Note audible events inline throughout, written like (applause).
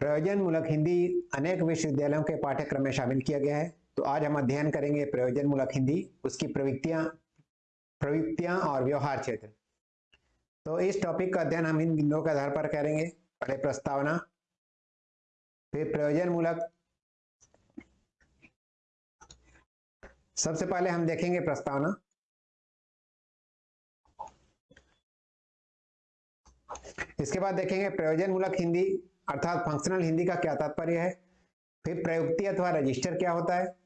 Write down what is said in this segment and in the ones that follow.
प्रयोजन मूलक हिंदी अनेक विश्वविद्यालयों के पाठ्यक्रम में शामिल किया गया है। तो आज हम अध्ययन करेंगे प्रयोजन मूलक हिंदी, उसकी प्रवृत्तियाँ प्रवृत्तियाँ और व्यवहार क्षेत्र। तो इस टॉपिक का अध्ययन हम इन बिंदुओं के आधार पर करेंगे। पहले प्रस्तावना। फिर प्रयोजन मूलक। सबसे पहले हम देखेंगे प्रस्तावना। इसके बाद देखेंगे प्रयोजन मूलक हिंदी अर्थात फंक्शनल हिंदी का क्या तात्पर्य है? फिर प्रयुक्ति अथवा रजिस्टर क्या होता है?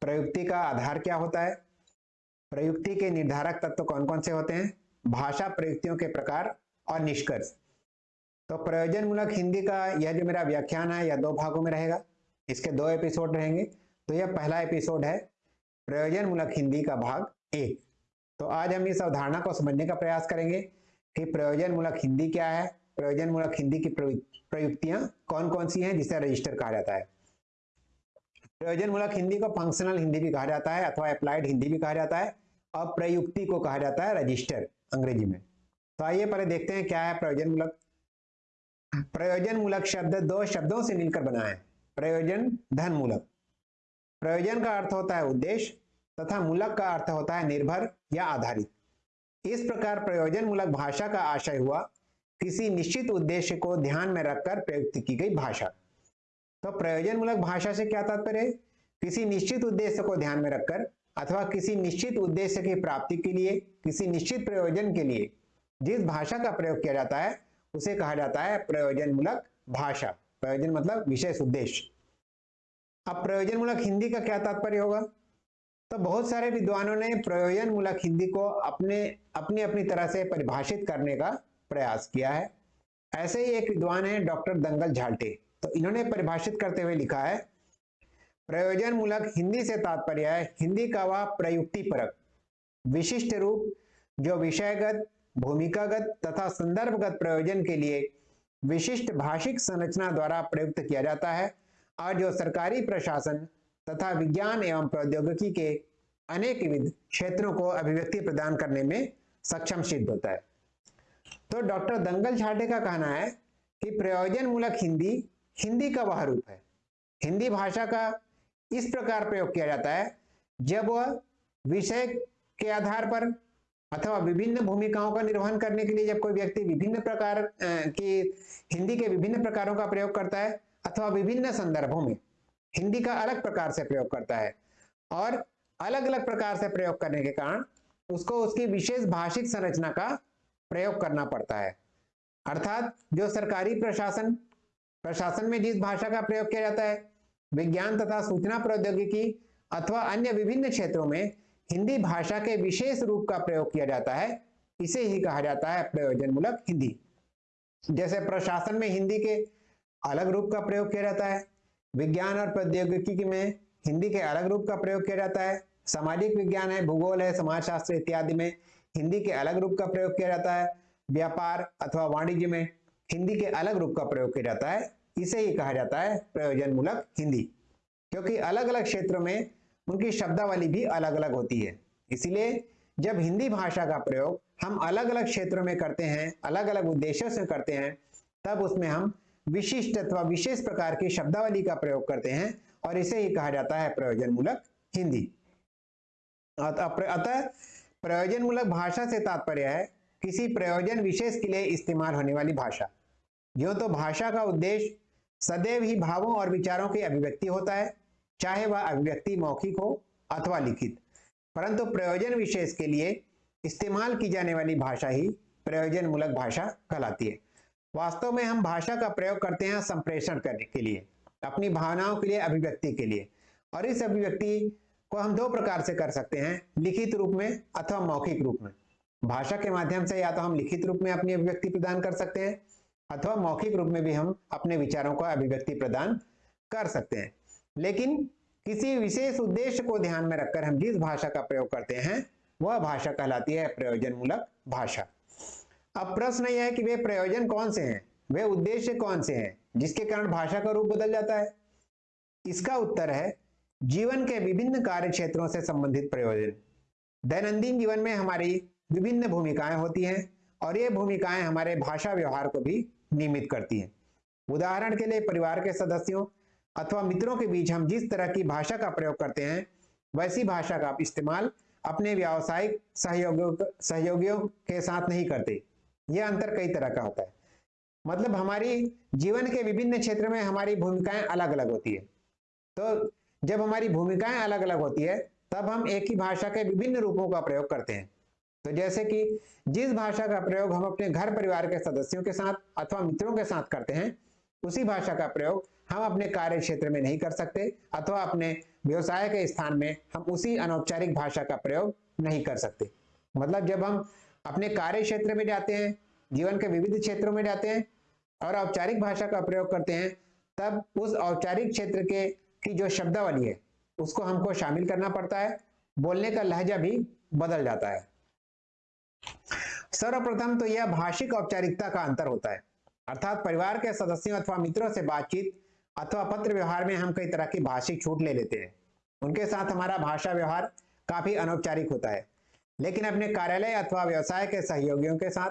प्रयुक्ति का आधार क्या होता है? प्रयुक्ति के निर्धारक तत्व तो कौन कौन से होते हैं? भाषा प्रयुक्तियों के प्रकार और निष्कर्ष। तो प्रयोजन मूलक हिंदी का यह जो मेरा व्याख्यान है, यह दो भागों में रहेगा। इसके दो एपिसोड रहेंगे। तो यह पहला एपिसोड है प्रयोजन मूलक हिंदी का भाग एक। तो आज हम इस अवधारणा को समझने का प्रयास करेंगे कि प्रयोजन मूलक हिंदी क्या है प्रयोजन मूलक हिंदी की प्रयुक्तियाँ कौन कौन सी हैं जिसे रजिस्टर कहा जाता है? प्रयोजन मूलक हिंदी को फंक्शनल हिंदी भी कहा जाता है अथवा अप्लाइड हिंदी भी कहा जाता है और प्रयुक्ति को कहा जाता है रजिस्टर अंग्रेज़ी में। तो आइए पहले देखते हैं क्या है प्रयोजन मूलक। प्रयोजन मूलक शब्द दो शब्दों से मिलकर बना है। प्रयोजन धन मूलक। प्रयोजन का अर्थ होता है उद्देश्य तथा मूलक का अर्थ होता है निर्भर या आधारित। इस प्रकार प्रयोजन मूलक भाषा का आशय हुआ किसी निश्चित उद्देश्य को ध्यान में रखकर प्रयुक्त की गई भाषा। तो प्रयोजन मूलक भाषा से क्या तात्पर्य किसी निश्चित उद्देश्य को ध्यान में रखकर अथवा किसी निश्चित उद्देश्य की प्राप्ति के लिए, किसी निश्चित प्रयोजन के लिए जिस भाषा का प्रयोग किया जाता है, उसे कहा जाता है प्रयोजन मूलक भाषा। प्रयोजन मतलब विशेष उद्देश्य। अब प्रयोजन मूलक हिंदी का क्या तात्पर्य होगा? तो बहुत सारे विद्वानों ने प्रयोजन मूलक हिंदी को अपने अपनी अपनी तरह से परिभाषित करने का प्रयास किया है। ऐसे ही एक विद्वान है डॉक्टर दंगल झाल्टे तो इन्होंने परिभाषित करते हुए लिखा है प्रयोजन मूलक हिंदी से तात्पर्य है, हिंदी का वह प्रयुक्ति परक विशिष्ट रूप, जो विषयगत, भूमिकागत तथा संदर्भगत प्रयोजन के लिए विशिष्ट भाषिक संरचना द्वारा प्रयुक्त किया जाता है और जो सरकारी प्रशासन तथा विज्ञान एवं प्रौद्योगिकी के अनेक विध क्षेत्रों को अभिव्यक्ति प्रदान करने में सक्षम सिद्ध होता है। तो डॉक्टर दंगल छाटे का कहना है कि प्रयोजन मूलक हिंदी हिंदी का वह रूप है। हिंदी भाषा का इस प्रकार प्रयोग किया जाता है, जब वह विषय के आधार पर अथवा विभिन्न भूमिकाओं का निर्वहन करने के लिए जब कोई व्यक्ति विभिन्न प्रकार की हिंदी के विभिन्न प्रकारों का प्रयोग करता है अथवा विभिन्न संदर्भों में हिंदी का अलग प्रकार से प्रयोग करता है और अलग अलग प्रकार से प्रयोग करने के कारण उसको उसकी विशेष भाषिक संरचना का प्रयोग करना पड़ता है। अर्थात जो सरकारी प्रशासन प्रशासन में जिस भाषा का प्रयोग किया जाता है, विज्ञान तथा सूचना प्रौद्योगिकी अथवा अन्य विभिन्न क्षेत्रों में हिंदी भाषा के विशेष रूप का प्रयोग किया जाता है, इसे ही कहा जाता है प्रयोजन मूलक हिंदी। जैसे प्रशासन में हिंदी के अलग रूप का प्रयोग किया जाता है, विज्ञान और प्रौद्योगिकी में हिंदी के अलग रूप का प्रयोग किया जाता है, सामाजिक विज्ञान है, भूगोल है, समाजशास्त्र इत्यादि में हिंदी के अलग रूप का प्रयोग किया जाता है, व्यापार अथवा वाणिज्य में हिंदी के अलग रूप का प्रयोग किया जाता है, इसे ही कहा जाता है प्रयोजन मूलक हिंदी। क्योंकि अलग अलग क्षेत्रों में उनकी शब्दावली भी अलग अलग होती है। इसीलिए जब हिंदी भाषा का प्रयोग हम अलग अलग क्षेत्रों में करते हैं अलग अलग उद्देश्यों से करते हैं, तब उसमें हम विशिष्ट अथवा विशेष प्रकार की शब्दावली का प्रयोग करते हैं और इसे ही कहा जाता है प्रयोजन मूलक हिंदी अतः प्रयोजन मूलक भाषा से तात्पर्य है, किसी प्रयोजन विशेष के लिए इस्तेमाल होने वाली भाषा। जो तो भाषा का उद्देश्य सदैव ही भावों और विचारों की अभिव्यक्ति होता है, चाहे वह अभिव्यक्ति मौखिक हो अथवा लिखित। परंतु प्रयोजन विशेष के लिए इस्तेमाल की जाने वाली भाषा ही प्रयोजन मूलक भाषा कहलाती है। वास्तव में हम भाषा का प्रयोग करते हैं संप्रेषण करने के लिए, अपनी भावनाओं के लिए, अभिव्यक्ति के लिए। और इस अभिव्यक्ति को हम दो प्रकार से कर सकते हैं, लिखित रूप में अथवा मौखिक रूप में। भाषा के माध्यम से या तो हम लिखित रूप में अपनी अभिव्यक्ति प्रदान कर सकते हैं, अथवा मौखिक रूप में भी हम अपने विचारों का अभिव्यक्ति प्रदान कर सकते हैं। लेकिन किसी विशेष उद्देश्य को ध्यान में रखकर हम जिस भाषा का प्रयोग करते हैं, वह भाषा कहलाती है प्रयोजन मूलक भाषा। अब प्रश्न यह है कि वे प्रयोजन कौन से हैं? वे उद्देश्य कौन से हैं? जिसके कारण भाषा का रूप बदल जाता है। इसका उत्तर है जीवन के विभिन्न कार्य क्षेत्रों से संबंधित प्रयोजन। दैनंदिन जीवन में हमारी विभिन्न भूमिकाएँ होती हैं और ये भूमिकाएँ हमारे भाषा व्यवहार को भी नियमित करती हैं। उदाहरण के लिए परिवार के सदस्यों अथवा मित्रों के बीच हम जिस तरह की भाषा का प्रयोग करते हैं, वैसी भाषा का इस्तेमाल अपने व्यावसायिक सहयोगियों सहयोगियों के साथ नहीं करते। यह अंतर कई तरह का होता है। मतलब हमारी जीवन के विभिन्न क्षेत्र में हमारी भूमिकाएँ अलग अलग होती है। तो जब हमारी भूमिकाएँ अलग अलग होती है, तब हम एक ही भाषा के विभिन्न रूपों का प्रयोग करते हैं। तो जैसे कि जिस भाषा का प्रयोग हम अपने घर परिवार के सदस्यों के साथ अथवा मित्रों के साथ करते हैं, उसी भाषा का प्रयोग हम अपने कार्य क्षेत्र में नहीं कर सकते अथवा अपने व्यवसाय के स्थान में हम उसी अनौपचारिक भाषा का प्रयोग नहीं कर सकते। मतलब जब हम अपने कार्य क्षेत्र में जाते हैं, जीवन के विविध क्षेत्रों में जाते हैं और औपचारिक भाषा का प्रयोग करते हैं, तब उस औपचारिक क्षेत्र के की जो शब्दावली है, उसको हमको शामिल करना पड़ता है, बोलने का लहजा भी बदल जाता है। सर्वप्रथम तो यह भाषिक औपचारिकता का अंतर होता है। अर्थात परिवार के सदस्यों अथवा मित्रों से बातचीत अथवा पत्र व्यवहार में हम कई तरह की भाषिक छूट ले लेते हैं। उनके साथ हमारा भाषा व्यवहार काफ़ी अनौपचारिक होता है। लेकिन अपने कार्यालय अथवा व्यवसाय के सहयोगियों के साथ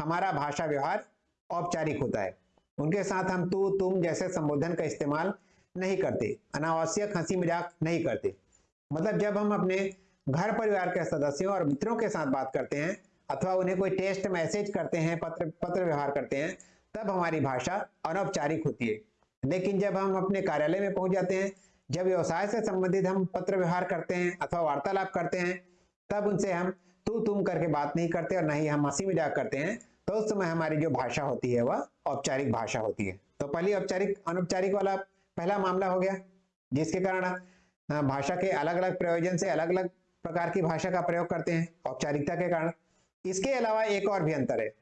हमारा भाषा व्यवहार औपचारिक होता है। उनके साथ हम तू, तुम जैसे संबोधन का इस्तेमाल नहीं करते। अनावश्यक हँसी मज़ाक नहीं करते। मतलब जब हम अपने घर परिवार के सदस्यों और मित्रों के साथ बात करते हैं अथवा उन्हें कोई टेस्ट मैसेज करते हैं, पत्र पत्र व्यवहार करते हैं, तब हमारी भाषा अनौपचारिक होती है। लेकिन जब हम अपने कार्यालय में पहुँच जाते हैं, जब व्यवसाय से संबंधित हम पत्र व्यवहार करते हैं अथवा वार्तालाप करते हैं, तब उनसे हम तू तुम करके बात नहीं करते और नहीं हम हँसी मज़ाक करते हैं तो उस समय हमारी जो भाषा होती है, वह औपचारिक भाषा होती है। तो पहली औपचारिक, अनौपचारिक वाला पहला मामला हो गया, जिसके कारण भाषा के अलग अलग प्रयोजन से अलग अलग प्रकार की भाषा का प्रयोग करते हैं, औपचारिकता के कारण। इसके अलावा एक और भी अंतर है।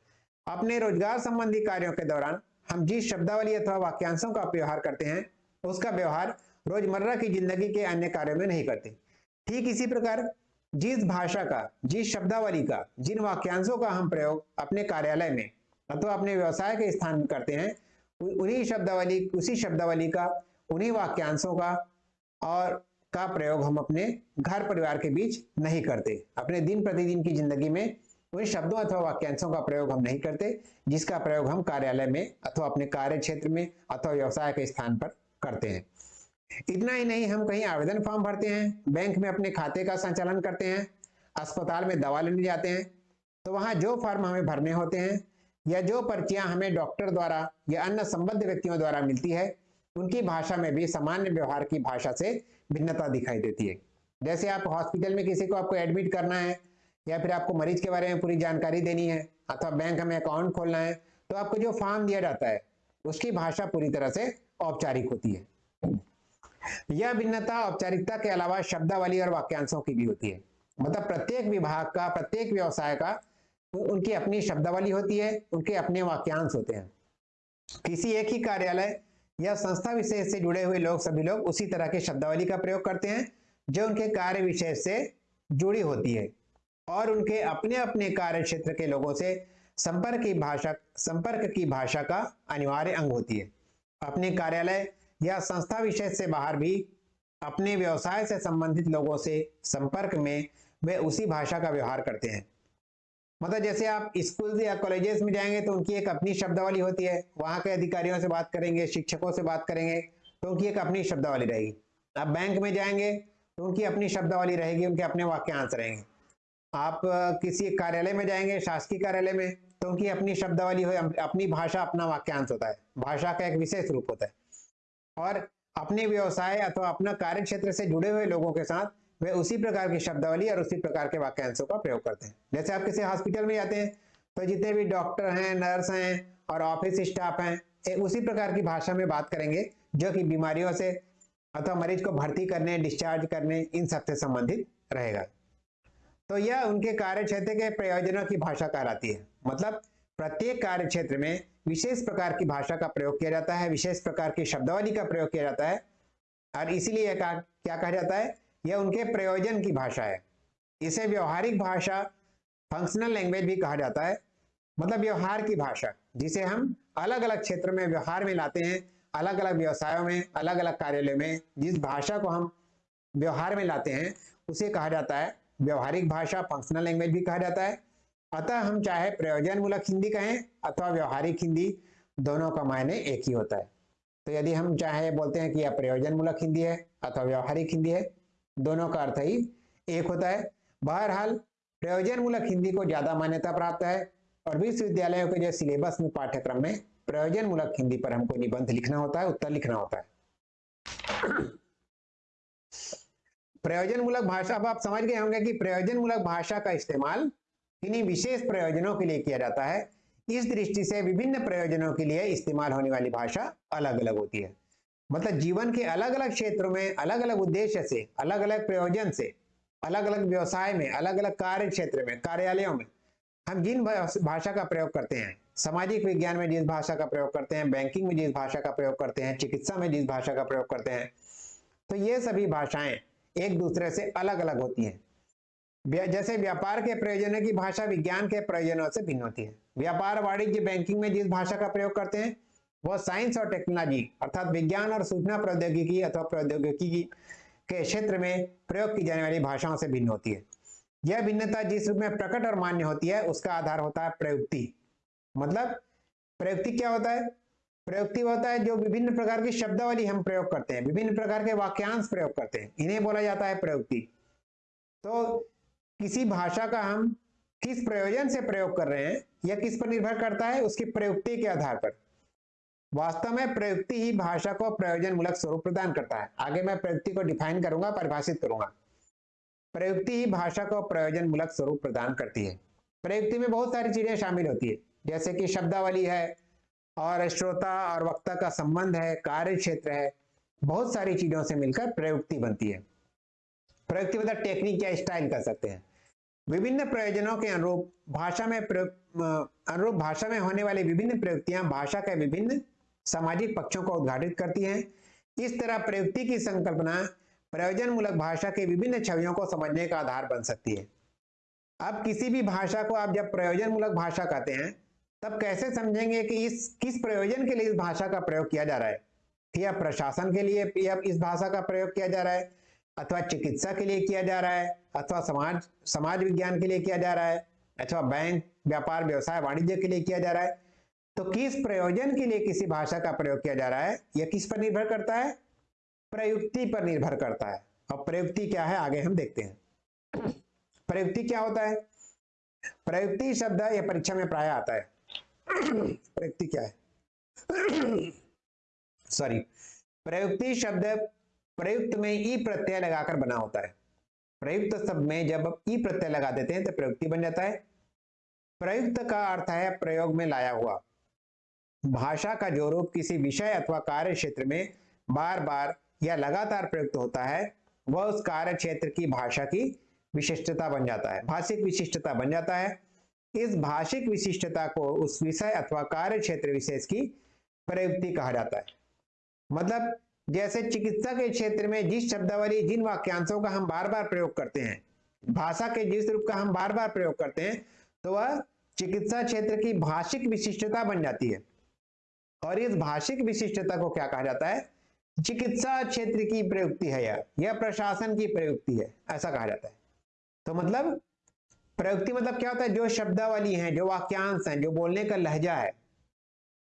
अपने रोज़गार संबंधी कार्यों के दौरान हम जिस शब्दावली अथवा वाक्यांशों का व्यवहार करते हैं, उसका व्यवहार रोज़मर्रा की ज़िंदगी के अन्य कार्यों में नहीं करते। ठीक इसी प्रकार, जिस भाषा का, जिस शब्दावली का, जिन वाक्यांशों का हम प्रयोग अपने कार्यालय में अथवा अपने व्यवसाय के स्थान में करते हैं उन्हीं शब्दावली, उसी शब्दावली का, उन्हीं वाक्यांशों का और का प्रयोग हम अपने घर परिवार के बीच नहीं करते। अपने दिन प्रतिदिन की ज़िंदगी में उन शब्दों अथवा वाक्यांशों का प्रयोग हम नहीं करते, जिसका प्रयोग हम कार्यालय में अथवा अपने कार्य क्षेत्र में अथवा व्यवसाय के स्थान पर करते हैं। इतना ही नहीं, हम कहीं आवेदन फॉर्म भरते हैं, बैंक में अपने खाते का संचालन करते हैं, अस्पताल में दवा लेने जाते हैं तो वहाँ जो फॉर्म हमें भरने होते हैं या जो पर्चियाँ हमें डॉक्टर द्वारा या अन्य संबद्ध व्यक्तियों द्वारा मिलती है, उनकी भाषा में भी सामान्य व्यवहार की भाषा से भिन्नता दिखाई देती है। जैसे आप हॉस्पिटल में किसी को आपको एडमिट करना है, या फिर आपको मरीज़ के बारे में पूरी जानकारी देनी है, अथवा बैंक में अकाउंट खोलना है तो आपको जो फॉर्म दिया जाता है, उसकी भाषा पूरी तरह से औपचारिक होती है। यह भिन्नता औपचारिकता के अलावा शब्दावली और वाक्यांशों की भी होती है। मतलब प्रत्येक विभाग का, प्रत्येक व्यवसाय का उनकी अपनी शब्दावली होती है, उनके अपने वाक्यांश होते हैं। किसी एक ही कार्यालय या संस्था विशेष से जुड़े हुए लोग, सभी लोग उसी तरह के शब्दावली का प्रयोग करते हैं, जो उनके कार्य विशेष से जुड़ी होती है और उनके अपने अपने कार्य क्षेत्र के लोगों से संपर्क की भाषा, संपर्क की भाषा का अनिवार्य अंग होती है। अपने कार्यालय या संस्था विशेष से बाहर भी अपने व्यवसाय से संबंधित लोगों से संपर्क में वे उसी भाषा का व्यवहार करते हैं। मतलब जैसे आप स्कूल या कॉलेजेस में जाएँगे तो उनकी एक अपनी शब्दावली होती है। वहाँ के अधिकारियों से बात करेंगे, शिक्षकों से बात करेंगे तो उनकी एक अपनी शब्दावली रहेगी। आप बैंक में जाएँगे तो उनकी अपनी शब्दावली रहेगी, उनके अपने वाक्यांश रहेंगे आप किसी कार्यालय में जाएँगे, शासकीय कार्यालय में तो उनकी अपनी शब्दावली हो अपनी भाषा अपना वाक्यांश होता है। भाषा का एक विशेष रूप होता है। और अपने व्यवसाय अथवा अपना कार्य क्षेत्र से जुड़े हुए लोगों के साथ वे उसी प्रकार की शब्दावली और उसी प्रकार के वाक्यांशों का प्रयोग करते हैं। जैसे आप किसी हॉस्पिटल में जाते हैं तो जितने भी डॉक्टर हैं नर्स हैं और ऑफ़िस स्टाफ हैं उसी प्रकार की भाषा में बात करेंगे, जो कि बीमारियों से अथवा मरीज़ को भर्ती करने डिस्चार्ज करने, इन सबसे संबंधित रहेगा। तो यह उनके कार्य क्षेत्र के प्रयोजनों की भाषा कहलाती है। मतलब प्रत्येक कार्य क्षेत्र में विशेष प्रकार की भाषा का प्रयोग किया जाता है, विशेष प्रकार की शब्दावली का प्रयोग किया जाता है, और इसीलिए क्या कहा जाता है? यह उनके प्रयोजन की भाषा है। इसे व्यवहारिक भाषा फंक्शनल लैंग्वेज भी कहा जाता है। मतलब व्यवहार की भाषा, जिसे हम अलग अलग क्षेत्र में व्यवहार में लाते हैं अलग अलग व्यवसायों में अलग अलग कार्यालय में, जिस भाषा को हम व्यवहार में लाते हैं, उसे कहा जाता है व्यवहारिक भाषा फंक्शनल लैंग्वेज भी कहा जाता है। अतः हम चाहे प्रयोजन मूलक हिंदी कहें अथवा व्यवहारिक हिंदी, दोनों का मायने एक ही होता है। तो यदि हम चाहे, बोलते हैं कि यह प्रयोजन मूलक हिंदी है अथवा व्यवहारिक हिंदी है दोनों का अर्थ ही एक होता है। बहरहाल प्रयोजन मूलक हिंदी को ज़्यादा मान्यता प्राप्त है और विश्वविद्यालयों के जो सिलेबस में पाठ्यक्रम में प्रयोजन मूलक हिंदी पर हमको निबंध लिखना होता है, उत्तर लिखना होता है। प्रयोजन मूलक भाषा, अब आप समझ गए होंगे कि प्रयोजन मूलक भाषा का इस्तेमाल किन्हीं विशेष प्रयोजनों के लिए किया जाता है। इस दृष्टि से विभिन्न प्रयोजनों के लिए इस्तेमाल होने वाली भाषा अलग अलग होती है। मतलब जीवन के अलग अलग क्षेत्रों में अलग अलग उद्देश्य से अलग अलग प्रयोजन से अलग अलग व्यवसाय में अलग अलग कार्य क्षेत्र में, कार्यालयों में, हम जिन भाषा का प्रयोग करते हैं, सामाजिक विज्ञान में जिस भाषा का प्रयोग करते हैं, बैंकिंग में जिस भाषा का प्रयोग करते हैं, चिकित्सा में जिस भाषा का प्रयोग करते हैं तो ये सभी भाषाएँ एक दूसरे से अलग अलग होती हैं। जैसे व्यापार के प्रयोजनों की भाषा विज्ञान के प्रयोजनों से भिन्न होती है। व्यापार वाणिज्य बैंकिंग में जिस भाषा का प्रयोग करते हैं वह साइंस और टेक्नोलॉजी अर्थात विज्ञान और सूचना प्रौद्योगिकी अथवा प्रौद्योगिकी के क्षेत्र में प्रयोग की जाने वाली भाषाओं से भिन्न होती है। यह भिन्नता जिस रूप में प्रकट और मान्य होती है, उसका आधार होता है प्रयुक्ति। मतलब प्रयुक्ति क्या होता है? प्रयुक्ति होता है जो विभिन्न प्रकार की शब्दावली हम प्रयोग करते हैं, विभिन्न प्रकार के वाक्यांश प्रयोग करते हैं, इन्हें बोला जाता है प्रयुक्ति। तो किसी भाषा का हम किस प्रयोजन से प्रयोग कर रहे हैं यह किस पर निर्भर करता है, उसकी प्रयुक्ति के आधार पर। वास्तव में प्रयुक्ति ही भाषा को प्रयोजन मूलक स्वरूप प्रदान करता है। आगे मैं प्रयुक्ति को डिफाइन करूँगा, परिभाषित करूँगा। प्रयुक्ति ही भाषा को प्रयोजन मूलक स्वरूप प्रदान करती है। प्रयुक्ति में बहुत सारी चीज़ें शामिल होती है, जैसे कि शब्दावली है और श्रोता और वक्ता का संबंध है, कार्य क्षेत्र है, बहुत सारी चीज़ों से मिलकर प्रयुक्ति बनती है। प्रयुक्ति मतलब टेक्निक या स्टाइल कर सकते हैं। विभिन्न प्रयोजनों के अनुरूप भाषा में अनुरूप भाषा में होने वाली विभिन्न प्रयुक्तियाँ भाषा के विभिन्न सामाजिक पक्षों को उद्घाटित करती है। इस तरह प्रयुक्ति की संकल्पना प्रयोजन मूलक भाषा की विभिन्न छवियों को समझने का आधार बन सकती है। अब किसी भी भाषा को आप जब प्रयोजन मूलक भाषा कहते हैं, तब कैसे समझेंगे कि इस, किस प्रयोजन के लिए इस भाषा का प्रयोग किया जा रहा है? या प्रशासन के लिए इस भाषा का प्रयोग किया जा रहा है? अथवा चिकित्सा के लिए किया जा रहा है? अथवा समाज समाज विज्ञान के लिए किया जा रहा है? अथवा बैंक, व्यापार, व्यवसाय, वाणिज्य के लिए किया जा रहा है? तो किस प्रयोजन के लिए किसी भाषा का प्रयोग किया जा रहा है? यह किस पर निर्भर करता है? प्रयुक्ति पर निर्भर करता है। और प्रयुक्ति क्या है? आगे हम देखते हैं। प्रयुक्ति क्या होता है? प्रयुक्ति शब्द यह परीक्षा में प्राय आता है। प्रयुक्ति क्या है? सॉरी प्रयुक्ति शब्द प्रयुक्त में ई प्रत्यय लगाकर बना होता है। प्रयुक्त शब्द में जब ई प्रत्यय लगा देते हैं तो प्रयुक्ति बन जाता है। प्रयुक्त का अर्थ है प्रयोग में लाया हुआ। भाषा का जो रूप किसी विषय अथवा कार्य क्षेत्र में बार बार या लगातार प्रयुक्त होता है, वह उस कार्य क्षेत्र की भाषा की विशिष्टता बन जाता है, भाषिक विशिष्टता बन जाता है। इस भाषिक विशिष्टता को उस विषय अथवा कार्य क्षेत्र विशेष की प्रयुक्ति कहा जाता है। मतलब जैसे चिकित्सा के क्षेत्र में जिस शब्दावली, जिन वाक्यांशों का हम बार बार प्रयोग करते हैं, भाषा के जिस रूप का हम बार बार प्रयोग करते हैं तो वह चिकित्सा क्षेत्र की भाषिक विशिष्टता बन जाती है। और इस भाषिक विशिष्टता को क्या कहा जाता है? चिकित्सा क्षेत्र की प्रयुक्ति है यह यह प्रशासन की प्रयुक्ति है, ऐसा कहा जाता है। तो मतलब प्रयुक्ति मतलब क्या होता है? जो शब्दावली है, जो वाक्यांश है, जो बोलने का लहजा है,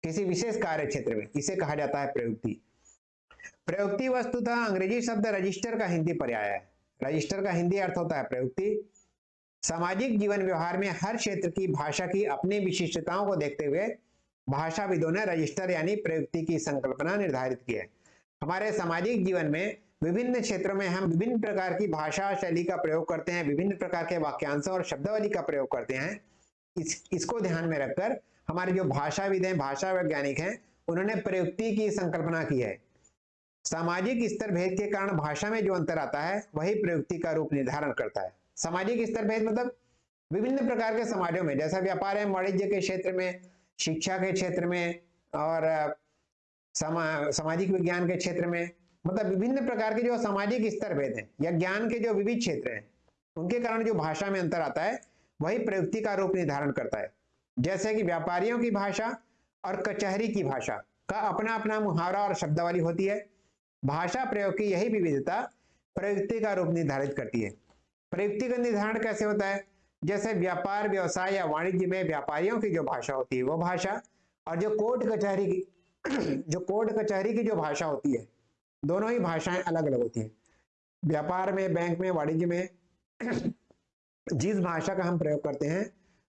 किसी विशेष कार्य क्षेत्र में, इसे कहा जाता है प्रयुक्ति। प्रयुक्ति वस्तुतः अंग्रेज़ी शब्द रजिस्टर का हिंदी पर्याय है। रजिस्टर का हिंदी अर्थ होता है प्रयुक्ति। सामाजिक जीवन व्यवहार में हर क्षेत्र की भाषा की अपनी विशिष्टताओं को देखते हुए भाषाविदों ने रजिस्टर यानी प्रयुक्ति की संकल्पना निर्धारित की है। हमारे सामाजिक जीवन में विभिन्न क्षेत्रों में हम विभिन्न प्रकार की भाषा शैली का प्रयोग करते हैं, विभिन्न प्रकार के वाक्यांशों और शब्दावली का प्रयोग करते हैं। इस, इसको ध्यान में रखकर हमारे जो भाषाविद हैं, भाषा वैज्ञानिक हैं, उन्होंने प्रयुक्ति की संकल्पना की है। सामाजिक स्तर भेद के कारण भाषा में जो अंतर आता है, वही प्रयुक्ति का रूप निर्धारण करता है। सामाजिक स्तर भेद मतलब विभिन्न प्रकार के समाजों में, जैसा व्यापार है, वाणिज्य के क्षेत्र में शिक्षा के क्षेत्र में और समा, सामाजिक विज्ञान के क्षेत्र में मतलब विभिन्न प्रकार के जो सामाजिक स्तर भेद हैं या ज्ञान के जो विविध क्षेत्र हैं उनके कारण जो भाषा में अंतर आता है वही प्रयुक्ति का रूप निर्धारण करता है। जैसे कि व्यापारियों की भाषा और कचहरी की भाषा का अपना अपना मुहावरा और शब्दावली होती है। भाषा प्रयोग की यही विविधता प्रयुक्ति का रूप निर्धारित करती है। प्रयुक्ति का निर्धारण कैसे होता है? जैसे व्यापार, व्यवसाय या वाणिज्य में व्यापारियों की जो भाषा होती है, वो भाषा और जो कोर्ट कचहरी की (clears throat) जो कोर्ट कचहरी की जो भाषा होती है, दोनों ही भाषाएँ अलग अलग होती हैं। व्यापार में, बैंक में, वाणिज्य में (clears throat) जिस भाषा का हम प्रयोग करते हैं,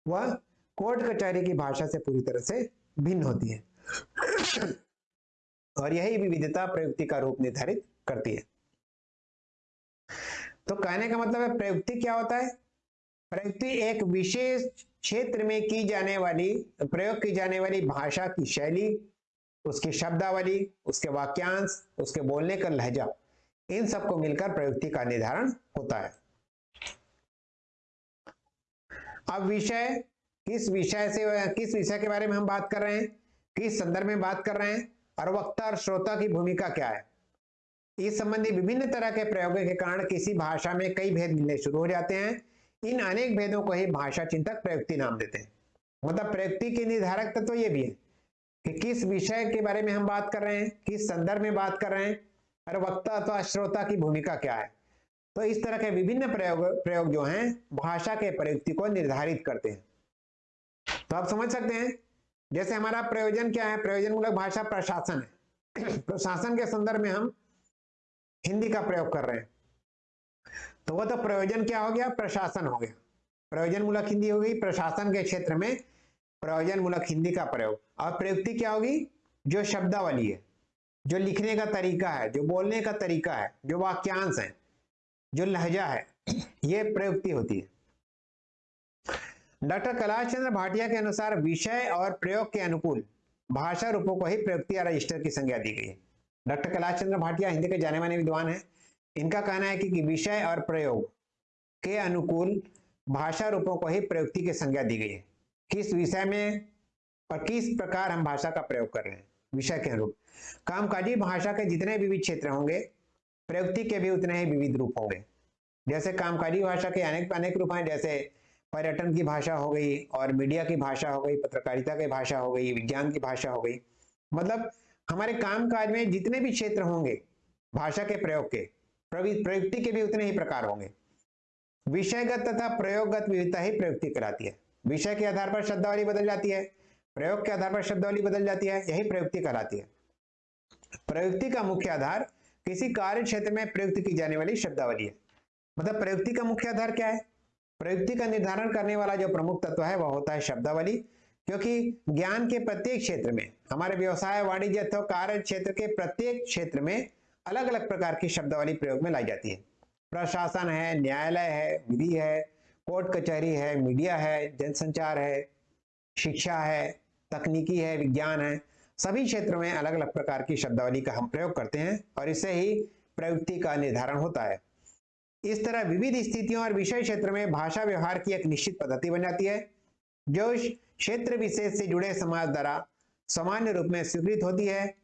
वह कोर्ट कचहरी की भाषा से पूरी तरह से भिन्न होती है। (clears throat) और यही विविधता प्रयुक्ति का रूप निर्धारित करती है। तो कहने का मतलब है, प्रयुक्ति क्या होता है? प्रयुक्ति एक विशेष क्षेत्र में की जाने वाली, प्रयोग की जाने वाली भाषा की शैली, उसकी शब्दावली, उसके वाक्यांश, उसके बोलने का लहजा, इन सबको मिलकर प्रयुक्ति का निर्धारण होता है। अब विषय, किस विषय से, किस विषय के बारे में हम बात कर रहे हैं? किस संदर्भ में बात कर रहे हैं? और वक्ता और श्रोता की भूमिका क्या है? इस संबंधी विभिन्न तरह के प्रयोगों के कारण किसी भाषा में कई भेद मिलने शुरू हो जाते हैं। इन अनेक भेदों को ही भाषा चिंतक प्रयुक्ति नाम देते हैं। मतलब प्रयुक्ति के निर्धारक तत्व तो ये भी है कि किस विषय के बारे में हम बात कर रहे हैं, किस संदर्भ में बात कर रहे हैं, और वक्ता अथवा श्रोता की भूमिका क्या है। तो इस तरह के विभिन्न प्रयोग प्रयोग जो हैं, भाषा के प्रयुक्ति को निर्धारित करते हैं। तो आप समझ सकते हैं, जैसे हमारा प्रयोजन क्या है प्रयोजन मूलक भाषा प्रशासन है। (clears throat) प्रशासन के संदर्भ में हम हिंदी का प्रयोग कर रहे हैं। तो वह तो प्रयोजन क्या हो गया? प्रशासन हो गया। प्रयोजन मूलक हिंदी हो गई। प्रशासन के क्षेत्र में प्रयोजन मूलक हिंदी का प्रयोग। और प्रयुक्ति क्या होगी? जो शब्दावली है, जो लिखने का तरीका है, जो बोलने का तरीका है, जो वाक्यांश है, जो लहजा है, ये प्रयुक्ति होती है। डॉक्टर कैलाश चंद्र भाटिया के अनुसार विषय और प्रयोग के अनुकूल भाषा रूपों को ही प्रयुक्ति या रजिस्टर की संज्ञा दी गई है। डॉक्टर कैलाश चंद्र भाटिया हिंदी के जाने माने विद्वान है। इनका कहना है कि, विषय और प्रयोग के अनुकूल भाषा रूपों को ही प्रयुक्ति की संज्ञा दी गई है। किस विषय में और किस प्रकार हम भाषा का प्रयोग कर रहे हैं विषय के अनुरूप। कामकाजी भाषा के जितने विविध क्षेत्र होंगे प्रयुक्ति के भी उतने ही विविध रूप होंगे। जैसे कामकाजी भाषा के अनेक अनेक रूप हैं जैसे पर्यटन की भाषा हो गई और मीडिया की भाषा हो गई पत्रकारिता की भाषा हो गई विज्ञान की भाषा हो गई। मतलब हमारे कामकाज में जितने भी क्षेत्र होंगे भाषा के प्रयोग के प्रयुक्ति के भी उतने ही प्रकार होंगे। विषयगत तथा प्रयोगगत विविधता ही प्रयुक्ति कराती है। विषय के आधार पर शब्दावली बदल जाती है। प्रयोग के आधार पर शब्दावली बदल जाती है। यही प्रयुक्ति कहलाती है। प्रयुक्ति का मुख्य आधार किसी कार्य क्षेत्र में प्रयुक्त की जाने वाली शब्दावली है। मतलब प्रयुक्ति का मुख्य आधार क्या है? प्रयुक्ति का निर्धारण करने वाला जो प्रमुख तत्व है, वह होता है शब्दावली। क्योंकि ज्ञान के प्रत्येक क्षेत्र में, हमारे व्यवसाय, वाणिज्य अथवा कार्य क्षेत्र के प्रत्येक क्षेत्र में अलग अलग प्रकार की शब्दावली प्रयोग में लाई जाती है। प्रशासन है, न्यायालय है, विधि है, कोर्ट कचहरी है, मीडिया है, जनसंचार है, शिक्षा है, तकनीकी है, विज्ञान है। सभी क्षेत्रों में अलग अलग प्रकार की शब्दावली का हम प्रयोग करते हैं और इससे ही प्रयुक्ति का निर्धारण होता है। इस तरह विविध स्थितियों और विषय क्षेत्र में भाषा व्यवहार की एक निश्चित पद्धति बन जाती है, जो क्षेत्र विशेष से जुड़े समाज द्वारा सामान्य रूप में स्वीकृत होती है।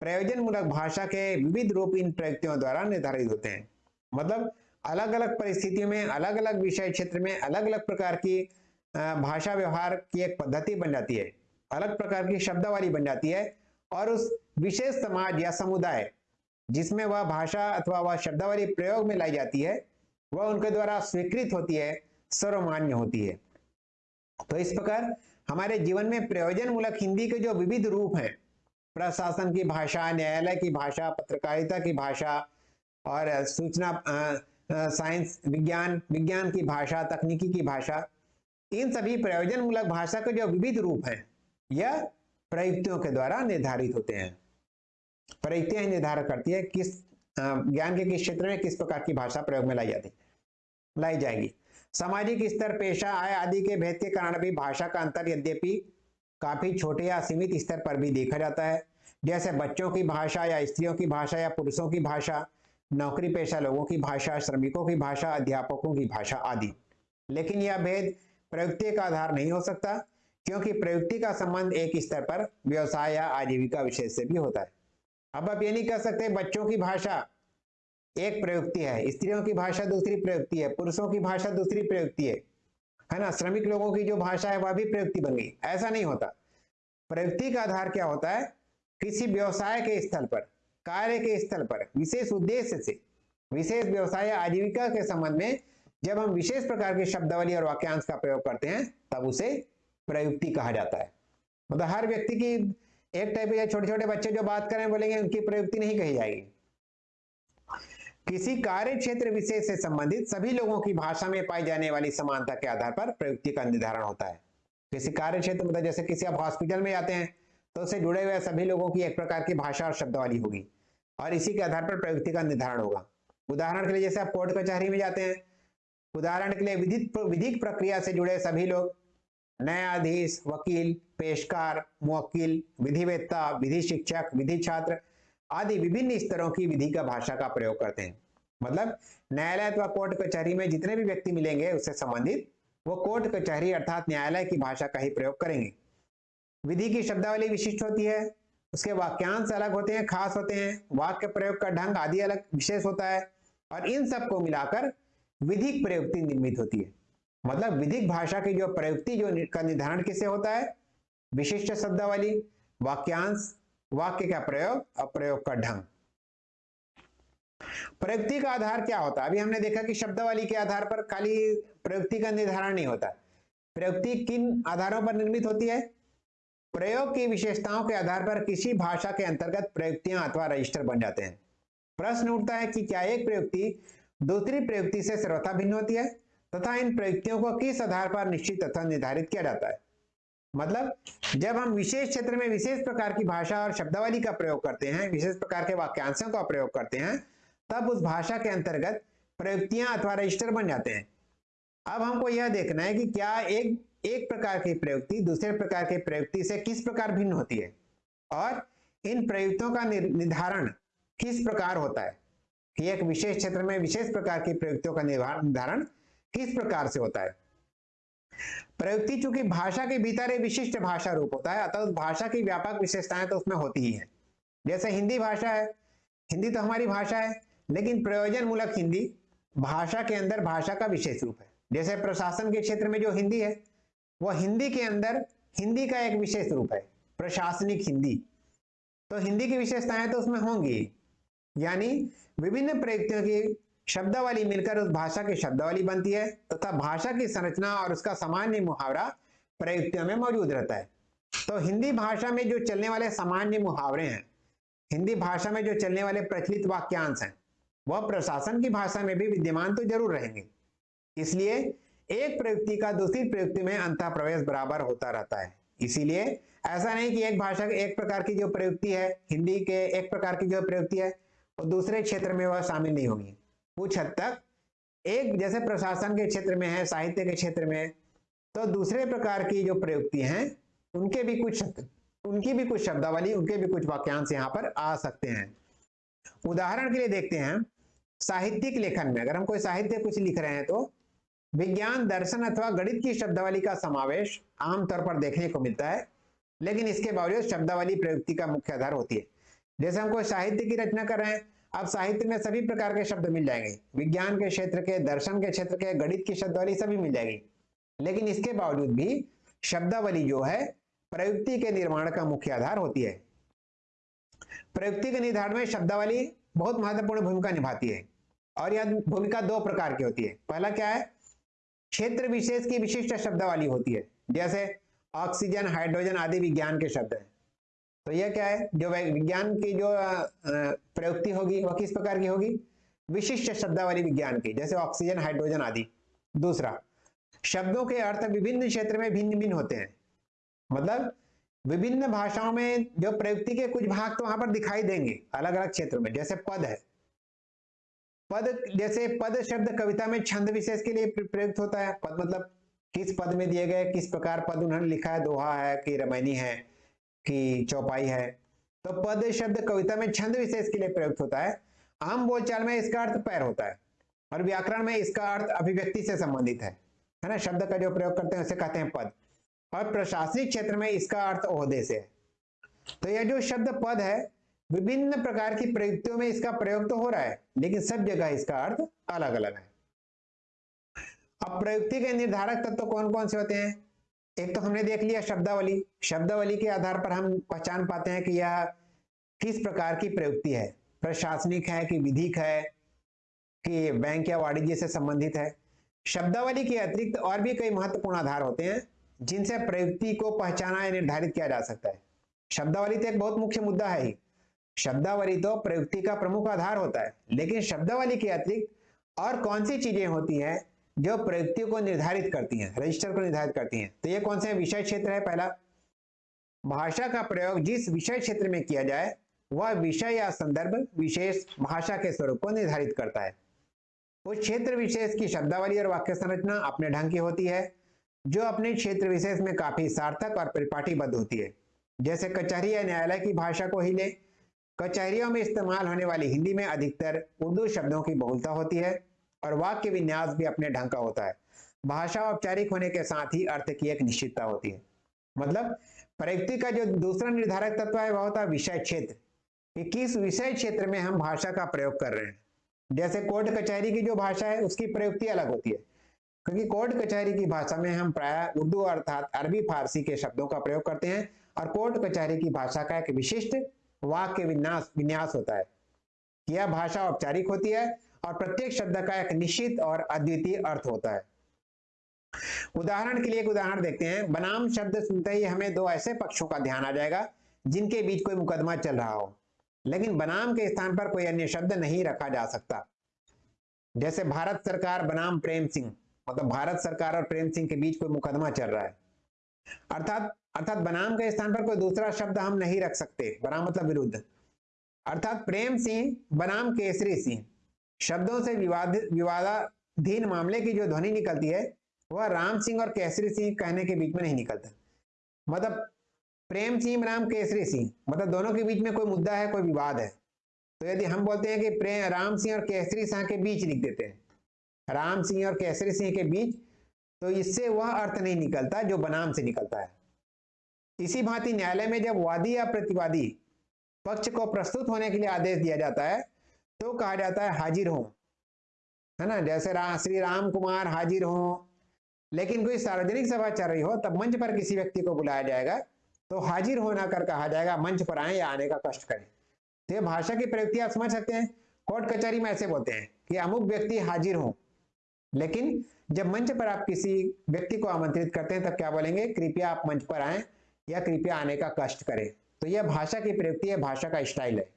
प्रयोजन मूलक भाषा के विविध रूप इन प्रयुक्तियों द्वारा निर्धारित होते हैं। मतलब अलग अलग परिस्थितियों में अलग अलग विषय क्षेत्र में अलग अलग प्रकार की भाषा व्यवहार की एक पद्धति बन जाती है। अलग प्रकार की शब्दावली बन जाती है और उस विशेष समाज या समुदाय जिसमें वह भाषा अथवा वह शब्दावली प्रयोग में लाई जाती है, वह उनके द्वारा स्वीकृत होती है, सर्वमान्य होती है। तो इस प्रकार हमारे जीवन में प्रयोजन मूलक हिंदी के जो विविध रूप हैं प्रशासन की भाषा, न्यायालय की भाषा, पत्रकारिता की भाषा और सूचना साइंस, विज्ञान विज्ञान की भाषा, तकनीकी की भाषा, इन सभी प्रयोजन मूलक भाषा के जो विविध रूप हैं, यह प्रयुक्तियों के द्वारा निर्धारित होते हैं। प्रयुक्तियाँ निर्धारित करती है किस ज्ञान के किस क्षेत्र में किस प्रकार की भाषा प्रयोग में लाई जाती, लाई जाएगी। सामाजिक स्तर, पेशा, आय आदि के भेद के कारण भी भाषा का अंतर यद्यपि काफ़ी छोटे या सीमित स्तर पर भी देखा जाता है। जैसे बच्चों की भाषा या स्त्रियों की भाषा या पुरुषों की भाषा, नौकरी पेशा लोगों की भाषा, श्रमिकों की भाषा, अध्यापकों की भाषा आदि। लेकिन यह भेद प्रयुक्ति का आधार नहीं हो सकता, क्योंकि प्रयुक्ति का संबंध एक स्तर पर व्यवसाय या आजीविका विषय से भी होता है। अब आप ये नहीं कह सकते बच्चों की भाषा एक प्रयुक्ति है, स्त्रियों की भाषा दूसरी प्रयुक्ति है, पुरुषों की भाषा दूसरी प्रयुक्ति है। है ना? श्रमिक लोगों की जो भाषा है, वह भी प्रयुक्ति बन गई। ऐसा नहीं होता। प्रयुक्ति का आधार क्या होता है? किसी व्यवसाय के स्थल पर, कार्य के स्थल पर, विशेष उद्देश्य से, विशेष व्यवसाय आजीविका के संबंध में जब हम विशेष प्रकार के शब्दावली और वाक्यांश का प्रयोग करते हैं, तब उसे प्रयुक्ति कहा जाता है। मतलब हर व्यक्ति की एक टाइप के छोटे छोटे बच्चे जो बात करें, बोलेंगे, उनकी प्रयुक्ति नहीं कही जाएगी। किसी कार्य क्षेत्र विशेष से संबंधित सभी लोगों की भाषा में पाई जाने वाली समानता के आधार पर प्रयुक्ति का निर्धारण होता है। किसी कार्य क्षेत्र मतलब जैसे किसी आप हॉस्पिटल में जाते हैं तो उससे जुड़े हुए सभी लोगों की एक प्रकार की भाषा और शब्दावली होगी और इसी के आधार पर प्रयुक्ति का निर्धारण होगा। उदाहरण के लिए जैसे आप कोर्ट कचहरी में जाते हैं, उदाहरण के लिए विधिक विधिक प्रक्रिया से जुड़े सभी लोग, न्यायाधीश, वकील, पेशकार, मुवक्किल, विधिवेत्ता, विधि शिक्षक, विधि छात्र आदि विभिन्न स्तरों की विधि का भाषा का प्रयोग करते हैं। मतलब न्यायालय अथवा कोर्ट कचहरी में जितने भी व्यक्ति मिलेंगे, उससे संबंधित, वो कोर्ट कचहरी अर्थात न्यायालय की भाषा का ही प्रयोग करेंगे। विधि की शब्दावली विशिष्ट होती है, उसके वाक्यांश अलग होते हैं, खास होते हैं, वाक्य प्रयोग का ढंग आदि अलग विशेष होता है, और इन सबको मिलाकर विधिक प्रयुक्ति निर्मित होती है। मतलब विधिक भाषा की जो प्रयुक्ति जो का निर्धारण किसे होता है? विशिष्ट शब्दावली, वाक्यांश वाक्य का प्रयोग? और प्रयोग का ढंग प्रयुक्ति का आधार क्या होता है? अभी हमने देखा कि शब्दावली के आधार पर खाली प्रयुक्ति का निर्धारण नहीं होता। प्रयुक्ति किन आधारों पर निर्मित होती है? प्रयोग की विशेषताओं के आधार पर किसी भाषा के अंतर्गत प्रयुक्तियाँ अथवा रजिस्टर बन जाते हैं। प्रश्न उठता है कि क्या एक प्रयुक्ति दूसरी प्रयुक्ति से सर्वथा भिन्न होती है? तथा इन प्रयुक्तियों को किस आधार पर निश्चित तथा निर्धारित किया जाता है? मतलब जब हम विशेष क्षेत्र में विशेष प्रकार की भाषा और शब्दावली का प्रयोग करते हैं, विशेष प्रकार के वाक्यांशों का प्रयोग करते हैं, तब उस भाषा के अंतर्गत प्रयुक्तियाँ अथवा रजिस्टर बन जाते हैं। अब हमको यह देखना है कि क्या एक एक प्रकार की प्रयुक्ति दूसरे प्रकार की प्रयुक्ति से किस प्रकार भिन्न होती है? और इन प्रयुक्तों का निर्धारण किस प्रकार होता है? कि एक विशेष क्षेत्र में विशेष प्रकार की प्रयुक्तियों का निर्धारण किस प्रकार से होता है? प्रयुक्ति, चूँकि भाषा के भीतर एक विशिष्ट भाषा रूप होता है, अतः भाषा की व्यापक विशेषताएँ तो उसमें होती ही है। जैसे हिंदी भाषा है, हिंदी तो हमारी भाषा है, लेकिन प्रयोजन मूलक हिंदी भाषा के अंदर भाषा का विशेष रूप है। जैसे प्रशासन के क्षेत्र में जो हिंदी है वह हिंदी के अंदर हिंदी का एक विशेष रूप है, प्रशासनिक हिंदी। तो हिंदी की विशेषताएँ तो उसमें होंगी, यानी विभिन्न प्रयुक्तियों की शब्दावली मिलकर उस भाषा की शब्दावली बनती है, तथा तो भाषा की संरचना और उसका सामान्य मुहावरा प्रयुक्तियों में मौजूद रहता है। तो हिंदी भाषा में जो चलने वाले सामान्य मुहावरे हैं, हिंदी भाषा में जो चलने वाले प्रचलित वाक्यांश हैं, वह प्रशासन की भाषा में भी विद्यमान तो ज़रूर रहेंगे। इसलिए एक प्रयुक्ति का दूसरी प्रयुक्ति में अंत प्रवेश बराबर होता रहता है। इसीलिए ऐसा नहीं कि एक भाषा के एक प्रकार की जो प्रयुक्ति है, हिंदी के एक प्रकार की जो प्रयुक्ति है, वो दूसरे क्षेत्र में वह शामिल नहीं होगी। कुछ हद तक एक जैसे प्रशासन के क्षेत्र में है, साहित्य के क्षेत्र में तो दूसरे प्रकार की जो प्रयुक्ति हैं, उनके भी कुछ, उनकी भी कुछ शब्दावली, उनके भी कुछ वाक्यांश यहाँ पर आ सकते हैं। उदाहरण के लिए देखते हैं, साहित्यिक लेखन में, अगर हम कोई साहित्य कुछ लिख रहे हैं तो विज्ञान, दर्शन अथवा गणित की शब्दावली का समावेश आमतौर पर देखने को मिलता है, लेकिन इसके बावजूद शब्दावली प्रयुक्ति का मुख्य आधार होती है। जैसे हम कोई साहित्य की रचना कर रहे हैं अब साहित्य में सभी प्रकार के शब्द मिल जाएँगे। विज्ञान के क्षेत्र के, दर्शन के क्षेत्र के, गणित की शब्दावली सभी मिल जाएगी। लेकिन इसके बावजूद भी शब्दावली जो है, प्रयुक्ति के निर्माण का मुख्य आधार होती है। प्रयुक्ति के निर्धारण में शब्दावली बहुत महत्वपूर्ण भूमिका निभाती है। और यह भूमिका दो प्रकार की होती है। पहला क्या है? क्षेत्र विशेष की विशिष्ट शब्दावली होती है। जैसे ऑक्सीजन, हाइड्रोजन आदि विज्ञान के शब्द हैं। तो यह क्या है? जो विज्ञान की जो प्रयुक्ति होगी, वह किस प्रकार की होगी? विशिष्ट शब्दावली विज्ञान की, जैसे ऑक्सीजन, हाइड्रोजन आदि। दूसरा, शब्दों के अर्थ विभिन्न क्षेत्र में भिन्न भिन्न होते हैं। मतलब विभिन्न भाषाओं में जो प्रयुक्ति के कुछ भाग तो वहाँ पर दिखाई देंगे अलग अलग क्षेत्र में, जैसे पद है। पद, जैसे पद शब्द कविता में छंद विशेष के लिए प्रयुक्त होता है। पद मतलब किस पद में दिए गए, किस प्रकार पद उन्होंने लिखा है, दोहा है, कि रमैनी है। कि चौपाई है तो पद शब्द कविता में छंद विशेष के लिए प्रयुक्त होता है। आम बोलचाल में इसका अर्थ पैर होता है और व्याकरण में इसका अर्थ अभिव्यक्ति से संबंधित है है ना? शब्द का जो प्रयोग करते हैं उसे कहते हैं पद। और प्रशासनिक क्षेत्र में इसका अर्थ ओहदे से है। तो यह जो शब्द पद है, विभिन्न प्रकार की प्रयुक्तियों में इसका प्रयोग तो हो रहा है, लेकिन सब जगह इसका अर्थ अलग अलग है। अब प्रयुक्ति के निर्धारक तत्व तो कौन कौन से होते हैं? एक तो हमने देख लिया शब्दावली। शब्दावली के आधार पर हम पहचान पाते हैं कि यह किस प्रकार की प्रयुक्ति है। प्रशासनिक है कि विधिक है कि बैंक या वाणिज्य से संबंधित है। शब्दावली के अतिरिक्त और भी कई महत्वपूर्ण आधार होते हैं, जिनसे प्रयुक्ति को पहचाना या निर्धारित किया जा सकता है। शब्दावली तो एक बहुत मुख्य मुद्दा है ही। शब्दावली तो प्रयुक्ति का प्रमुख आधार होता है, लेकिन शब्दावली के अतिरिक्त और कौन सी चीज़ें होती हैं जो प्रयुक्ति को निर्धारित करती हैं रजिस्टर को निर्धारित करती हैं। तो ये कौन से विषय क्षेत्र है पहला? भाषा का प्रयोग जिस विषय क्षेत्र में किया जाए, वह विषय या संदर्भ विशेष भाषा के स्वरूप को निर्धारित करता है। उस क्षेत्र विशेष की शब्दावली और वाक्य संरचना अपने ढंग की होती है, जो अपने क्षेत्र विशेष में काफ़ी सार्थक और परिपाटीबद्ध होती है। जैसे कचहरी या न्यायालय की भाषा को ही ले, कचहरियों में इस्तेमाल होने वाली हिंदी में अधिकतर उर्दू शब्दों की बहुलता होती है। और वाक्य विन्यास भी अपने ढंग का होता है। भाषा औपचारिक होने के साथ ही अर्थ की एक निश्चितता होती है। मतलब प्रयुक्ति का जो दूसरा निर्धारक तत्व है, वह होता है विषय क्षेत्र। कि किस विषय क्षेत्र में हम भाषा का प्रयोग कर रहे हैं? जैसे कोर्ट कचहरी की जो भाषा है, उसकी प्रयुक्ति अलग होती है। क्योंकि कोर्ट कचहरी की भाषा में हम प्राय उर्दू अर्थात अरबी फारसी के शब्दों का प्रयोग करते हैं और कोर्ट कचहरी की भाषा का एक विशिष्ट वाक्य विन्यास विन्यास होता है। यह भाषा औपचारिक होती है और प्रत्येक शब्द का एक निश्चित और अद्वितीय अर्थ होता है। उदाहरण के लिए एक उदाहरण देखते हैं। बनाम शब्द सुनते ही हमें दो ऐसे पक्षों का ध्यान आ जाएगा, जिनके बीच कोई मुकदमा चल रहा हो। लेकिन बनाम के स्थान पर कोई अन्य शब्द नहीं रखा जा सकता। जैसे भारत सरकार बनाम प्रेम सिंह मतलब भारत सरकार और प्रेम सिंह के बीच कोई मुकदमा चल रहा है। अर्थात अर्थात बनाम के स्थान पर कोई दूसरा शब्द हम नहीं रख सकते बनाम मतलब विरुद्ध। अर्थात प्रेम सिंह, बनाम केसरी सिंह। शब्दों से विवाद, विवादाधीन मामले की जो ध्वनि निकलती है, वह राम सिंह और केसरी सिंह कहने के बीच में नहीं निकलता। मतलब प्रेम सिंह, राम केसरी सिंह मतलब दोनों के बीच में कोई मुद्दा है, कोई विवाद है। तो यदि हम बोलते हैं कि प्रेम राम सिंह और केसरी सिंह के बीच लिख देते हैं, राम सिंह और केसरी सिंह के बीच तो इससे वह अर्थ नहीं निकलता जो बनाम से निकलता है। इसी भांति न्यायालय में जब वादी या प्रतिवादी पक्ष को प्रस्तुत होने के लिए आदेश दिया जाता है तो कहा जाता है हाजिर हो। है ना? जैसे रा, श्री राम कुमार हाजिर हो लेकिन कोई सार्वजनिक सभा चल रही हो तब मंच पर किसी व्यक्ति को बुलाया जाएगा तो हाजिर होना कर कहा जाएगा मंच पर आए या आने का कष्ट करें। तो ये भाषा की प्रयुक्ति आप समझ सकते हैं। कोर्ट कचहरी में ऐसे बोलते हैं कि अमुक व्यक्ति हाजिर हो लेकिन जब मंच पर आप किसी व्यक्ति को आमंत्रित करते हैं तब क्या बोलेंगे? कृपया आप मंच पर आए या कृपया आने का कष्ट करें। तो यह भाषा की प्रयुक्ति है भाषा का स्टाइल है।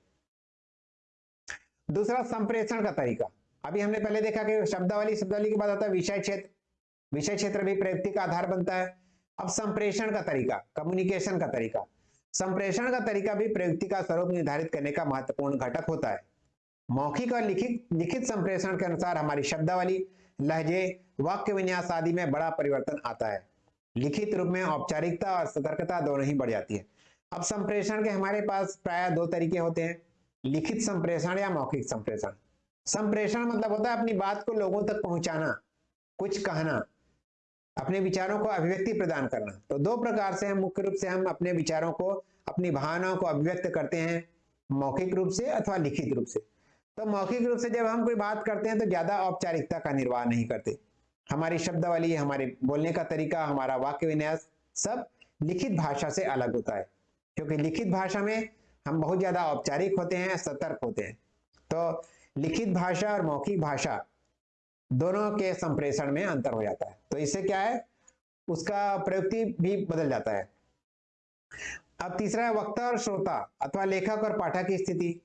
दूसरा संप्रेषण का तरीका। अभी हमने पहले देखा कि शब्दावली शब्दावली के बाद आता है विषय क्षेत्र। विषय क्षेत्र भी प्रयुक्ति का आधार बनता है। अब संप्रेषण का तरीका कम्युनिकेशन का तरीका। संप्रेषण का तरीका भी प्रयुक्ति का स्वरूप निर्धारित करने का महत्वपूर्ण घटक होता है। मौखिक और लिखित लिखित संप्रेषण के अनुसार हमारी शब्दावली, लहजे, वाक्य विन्यास आदि में बड़ा परिवर्तन आता है। लिखित रूप में औपचारिकता और सतर्कता दोनों ही बढ़ जाती है। अब संप्रेषण के हमारे पास प्राय दो तरीके होते हैं। लिखित संप्रेषण या मौखिक संप्रेषण? संप्रेषण मतलब होता है अपनी बात को लोगों तक पहुंचाना, कुछ कहना, अपने विचारों को अभिव्यक्ति प्रदान करना। तो दो प्रकार से हम मुख्य रूप से हम अपने विचारों को, अपनी भावनाओं को अभिव्यक्त करते हैं, मौखिक रूप से अथवा लिखित रूप से। तो मौखिक रूप से जब हम कोई बात करते हैं तो ज़्यादा औपचारिकता का निर्वाह नहीं करते। हमारी शब्दावली, हमारे बोलने का तरीका, हमारा वाक्य विन्यास सब लिखित भाषा से अलग होता है। क्योंकि लिखित भाषा में हम बहुत ज़्यादा औपचारिक होते हैं, सतर्क होते हैं। तो लिखित भाषा और मौखिक भाषा दोनों के संप्रेषण में अंतर हो जाता है। तो इससे क्या है? उसका प्रयुक्ति भी बदल जाता है। अब तीसरा है वक्ता और श्रोता अथवा लेखक और पाठक की स्थिति।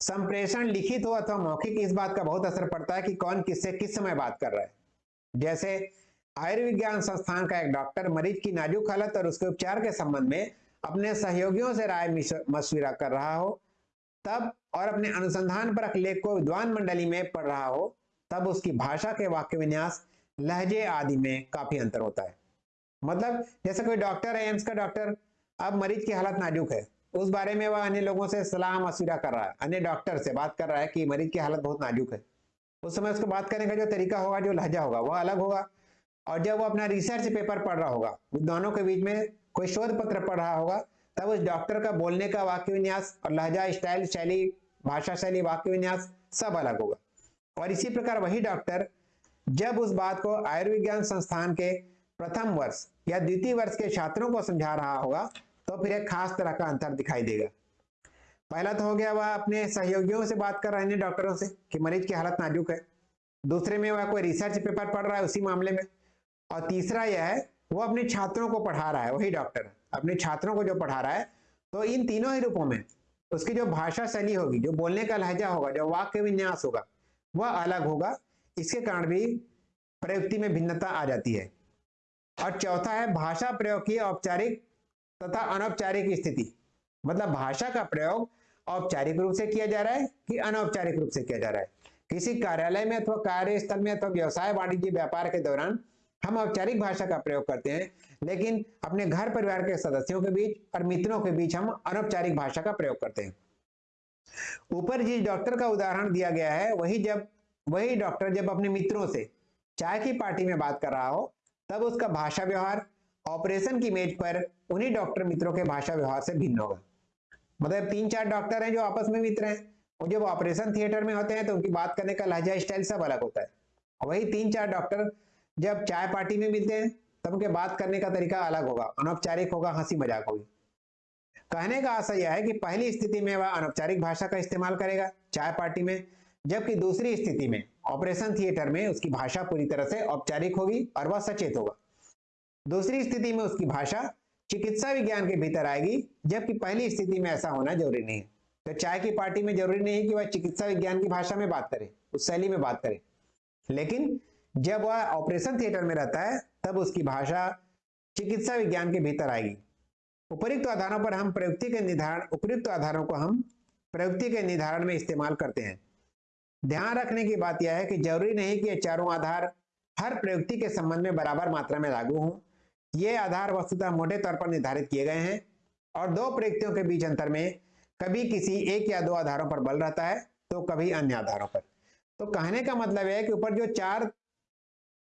संप्रेषण लिखित हो अथवा मौखिक, इस बात का बहुत असर पड़ता है कि कौन किससे किस समय बात कर रहा है। जैसे आयुर्विज्ञान संस्थान का एक डॉक्टर मरीज़ की नाजुक हालत और उसके उपचार के संबंध में अपने सहयोगियों से राय मशविरा कर रहा हो, तब और अपने अनुसंधान पर लेख को विद्वान मंडली में पढ़ रहा हो, तब उसकी भाषा के वाक्य विन्यास, लहजे आदि में काफ़ी अंतर होता है। मतलब जैसे कोई डॉक्टर है, एम्स का डॉक्टर, अब मरीज़ की हालत नाजुक है। उस बारे में वह अन्य लोगों से सलाह मशविरा कर रहा है। अन्य डॉक्टर से बात कर रहा है कि मरीज़ की हालत बहुत नाजुक है। उस समय उसको बात करने का जो तरीका होगा, जो लहजा होगा, वह अलग होगा। और जब वो अपना रिसर्च पेपर पढ़ रहा होगा विद्वानों के बीच में कोई शोध पत्र पढ़ रहा होगा, तब उस डॉक्टर का बोलने का वाक्य विन्यास और लहजा स्टाइल शैली, भाषा शैली वाक्य विन्यास सब अलग होगा। और इसी प्रकार वही डॉक्टर जब उस बात को आयुर्विज्ञान संस्थान के प्रथम वर्ष या द्वितीय वर्ष के छात्रों को समझा रहा होगा तो फिर एक खास तरह का अंतर दिखाई देगा। पहला तो हो गया वह अपने सहयोगियों से बात कर रहे हैं डॉक्टरों से कि मरीज़ की हालत नाजुक है। दूसरे में वह कोई रिसर्च पेपर पढ़ रहा है उसी मामले में। और तीसरा यह है वो अपने छात्रों को पढ़ा रहा है, वही डॉक्टर अपने छात्रों को जो पढ़ा रहा है तो इन तीनों ही रूपों में उसकी जो भाषा शैली होगी, जो बोलने का लहजा होगा, जो वाक्य विन्यास होगा, वह अलग होगा। इसके कारण भी प्रयुक्ति में भिन्नता आ जाती है। और चौथा है, भाषा प्रयोग की औपचारिक तथा अनौपचारिक स्थिति। मतलब भाषा का प्रयोग औपचारिक रूप से किया जा रहा है कि अनौपचारिक रूप से किया जा रहा है? किसी कार्यालय में अथवा कार्यस्थल में अथवा व्यवसाय वाणिज्य व्यापार के दौरान हम औपचारिक भाषा का प्रयोग करते हैं, लेकिन अपने घर परिवार के सदस्यों के बीच और मित्रों के बीच हम अनौपचारिक भाषा का प्रयोग करते हैं। ऊपर जिस डॉक्टर का उदाहरण दिया गया है, वही जब, वही डॉक्टर जब अपने मित्रों से चाय की पार्टी में बात कर रहा हो, तब उसका भाषा व्यवहार, ऑपरेशन की मेज पर उन्हीं डॉक्टर मित्रों के भाषा व्यवहार से भिन्न होगा। मतलब तीन चार डॉक्टर हैं जो आपस में मित्र हैं, और जब ऑपरेशन थिएटर में होते हैं तो उनकी बात करने का लहजा स्टाइल सब अलग होता है। वही तीन चार डॉक्टर जब चाय पार्टी में मिलते हैं, तब उनके बात करने का तरीका अलग होगा। अनौपचारिक होगा हँसी मज़ाक होगी। कहने का आशा यह है कि पहली स्थिति में वह अनौपचारिक भाषा का इस्तेमाल करेगा चाय पार्टी में, जबकि दूसरी स्थिति में ऑपरेशन थिएटर में उसकी भाषा पूरी तरह से औपचारिक होगी और वह सचेत होगा। दूसरी स्थिति में उसकी भाषा चिकित्सा विज्ञान के भीतर आएगी, जबकि पहली स्थिति में ऐसा होना ज़रूरी नहीं तो चाय की पार्टी में ज़रूरी नहीं कि वह चिकित्सा विज्ञान की भाषा में बात करे, उस शैली में बात करे। लेकिन जब वह ऑपरेशन थिएटर में रहता है, तब उसकी भाषा चिकित्सा विज्ञान के भीतर आएगी। उपयुक्त आधारों पर हम प्रयुक्ति के निर्धारण उपयुक्त आधारों को हम प्रयुक्ति के निर्धारण में इस्तेमाल करते हैं। ध्यान रखने की बात यह है कि ज़रूरी नहीं कि चारों आधार हर प्रयुक्ति के संबंध में बराबर मात्रा में लागू हों। ये आधार वस्तुतः मोटे तौर पर निर्धारित किए गए हैं और दो प्रयुक्तियों के बीच अंतर में कभी किसी एक या दो आधारों पर बल रहता है तो कभी अन्य आधारों पर। तो कहने का मतलब है कि ऊपर जो चार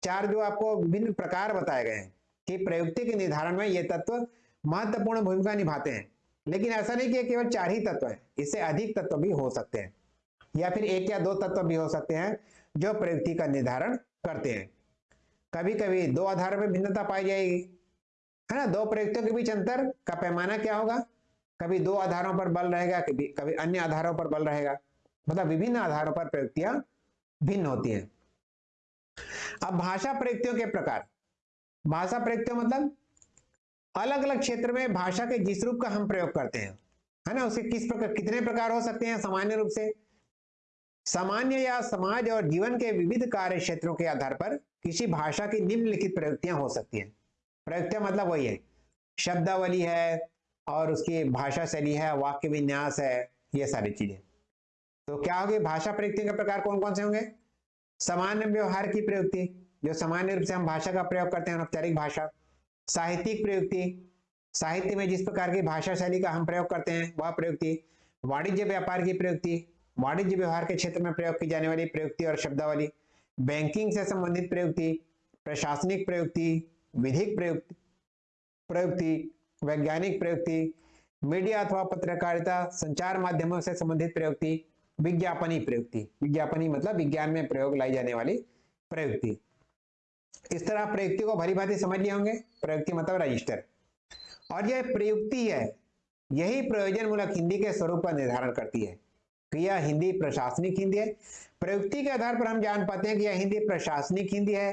चार जो आपको विभिन्न प्रकार बताए गए हैं कि प्रयुक्ति के निर्धारण में ये तत्व महत्वपूर्ण भूमिका निभाते हैं। लेकिन ऐसा नहीं कि केवल चार ही तत्व है, इससे अधिक तत्व भी हो सकते हैं, या फिर एक या दो तत्व भी हो सकते हैं जो प्रयुक्ति का निर्धारण करते हैं। कभी कभी दो आधारों में भिन्नता पाई जाएगी, है ना? दो प्रयुक्तियों के बीच अंतर का पैमाना क्या होगा? कभी दो आधारों पर बल रहेगा, कभी कभी अन्य आधारों पर बल रहेगा। मतलब विभिन्न आधारों पर प्रयुक्तियाँ भिन्न होती हैं। अब भाषा प्रयुक्तियों के प्रकार। भाषा प्रयुक्तियों मतलब अलग अलग क्षेत्र में भाषा के जिस रूप का हम प्रयोग करते हैं, है ना? उसके किस प्रकार, कितने प्रकार हो सकते हैं सामान्य रूप से? सामान्य या समाज और जीवन के विविध कार्य क्षेत्रों के आधार पर किसी भाषा की निम्नलिखित प्रयुक्तियाँ हो सकती हैं। प्रयुक्तियाँ मतलब वही है। शब्दावली है और उसकी भाषा शैली है, वाक्य विन्यास है, ये सारी चीज़ें। तो क्या होगी? भाषा प्रयुक्तियों के प्रकार कौन कौन से होंगे? सामान्य व्यवहार की प्रयुक्ति, जो सामान्य रूप से हम भाषा का प्रयोग करते हैं औपचारिक भाषा। साहित्यिक प्रयुक्ति, साहित्य में जिस प्रकार की भाषा शैली का हम प्रयोग करते हैं, वह प्रयुक्ति, वाणिज्य व्यापार की प्रयुक्ति, वाणिज्य व्यवहार के क्षेत्र में प्रयोग की जाने वाली प्रयुक्ति और शब्दावली, बैंकिंग से संबंधित प्रयुक्ति, प्रशासनिक प्रयुक्ति, विधिक प्रयुक्ति प्रयुक्ति, वैज्ञानिक प्रयुक्ति, मीडिया अथवा पत्रकारिता, संचार माध्यमों से संबंधित प्रयुक्ति विज्ञापनी प्रयुक्ति। विज्ञापनी मतलब विज्ञान में प्रयोग लाई जाने वाली प्रयुक्ति। इस तरह प्रयुक्ति को भली भांति समझ लिए होंगे। प्रयुक्ति मतलब रजिस्टर और यह प्रयुक्ति है, यही प्रयोजन मूलक हिंदी के स्वरूप का निर्धारण करती है क्रिया हिंदी प्रशासनिक हिंदी है। प्रयुक्ति के आधार पर हम जान पाते हैं कि यह हिंदी प्रशासनिक हिंदी है,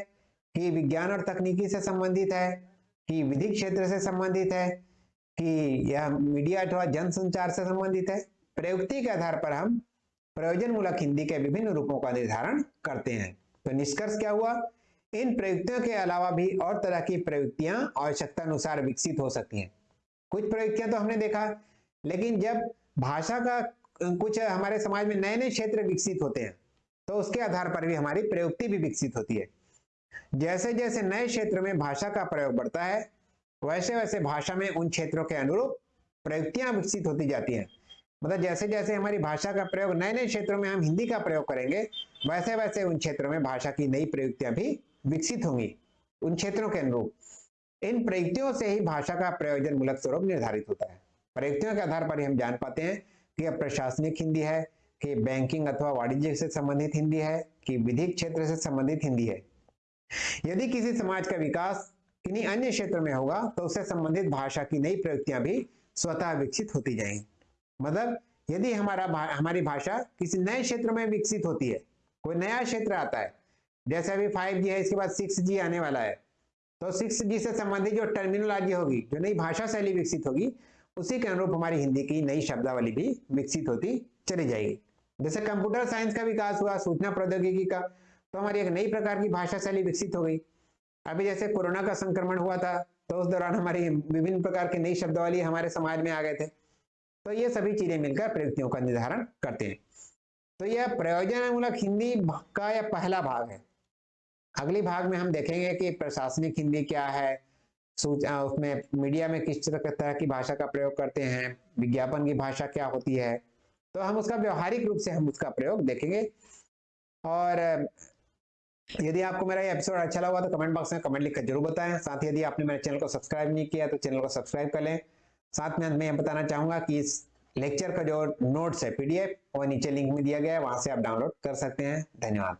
कि विज्ञान और तकनीकी से संबंधित है, कि विधिक क्षेत्र से संबंधित है, कि यह मीडिया अथवा जनसंचार से संबंधित है। प्रयुक्ति के आधार पर हम प्रयोजन मूलक हिंदी के विभिन्न रूपों का निर्धारण करते हैं। तो निष्कर्ष क्या हुआ? इन प्रयुक्तियों के अलावा भी और तरह की प्रयुक्तियाँ आवश्यकता अनुसार विकसित हो सकती हैं। कुछ प्रयुक्तियाँ तो हमने देखा, लेकिन जब भाषा का कुछ हमारे समाज में नए नए क्षेत्र विकसित होते हैं तो उसके आधार पर भी हमारी प्रयुक्ति भी विकसित होती है। जैसे जैसे नए क्षेत्र में भाषा का प्रयोग बढ़ता है वैसे वैसे भाषा में उन क्षेत्रों के अनुरूप प्रयुक्तियाँ विकसित होती जाती हैं। मतलब जैसे जैसे हमारी भाषा का प्रयोग नए नए क्षेत्रों में हम हिंदी का प्रयोग करेंगे वैसे वैसे उन क्षेत्रों में भाषा की नई प्रयुक्तियाँ भी विकसित होंगी, उन क्षेत्रों के अनुरूप। इन प्रयुक्तियों से ही भाषा का प्रयोजन मूलक स्वरूप निर्धारित होता है। प्रयुक्तियों के आधार पर हम जान पाते हैं कि यह प्रशासनिक हिंदी है, कि बैंकिंग अथवा वाणिज्य से संबंधित हिंदी है, कि विधिक क्षेत्र से संबंधित हिंदी है। यदि किसी समाज का विकास किन्हीं अन्य क्षेत्र में होगा तो उससे संबंधित भाषा की नई प्रयुक्तियाँ भी स्वतः विकसित होती जाएँगी। मतलब यदि हमारा भा, हमारी भाषा किसी नए क्षेत्र में विकसित होती है कोई नया क्षेत्र आता है जैसे अभी फाइव जी है इसके बाद सिक्स जी आने वाला है तो सिक्स जी से संबंधित जो टर्मिनोलॉजी होगी जो नई भाषा शैली विकसित होगी उसी के अनुरूप हमारी हिंदी की नई शब्दावली भी विकसित होती चली जाएगी। जैसे कंप्यूटर साइंस का विकास हुआ सूचना प्रौद्योगिकी का तो हमारी एक नई प्रकार की भाषा शैली विकसित हो गई। अभी जैसे कोरोना का संक्रमण हुआ था तो उस दौरान हमारी विभिन्न प्रकार की नई शब्दावली हमारे समाज में आ गए थे। तो ये सभी चीज़ें मिलकर प्रयुक्तियों का निर्धारण करते हैं। तो यह प्रयोजनमूलक हिंदी का यह पहला भाग है। अगली भाग में हम देखेंगे कि प्रशासनिक हिंदी क्या है उसमें मीडिया में किस तरह की भाषा का प्रयोग करते हैं, विज्ञापन की भाषा क्या होती है। तो हम उसका व्यवहारिक रूप से हम उसका प्रयोग देखेंगे। और यदि आपको मेरा ये एपिसोड अच्छा लगा तो कमेंट बॉक्स में कमेंट लिखकर ज़रूर बताएँ। साथ ही यदि आपने मेरे चैनल को सब्सक्राइब नहीं किया तो चैनल को सब्सक्राइब कर लें। साथ में मैं बताना चाहूँगा कि इस लेक्चर का जो नोट्स है पीडीएफ वो नीचे लिंक में दिया गया है, वहाँ से आप डाउनलोड कर सकते हैं। धन्यवाद।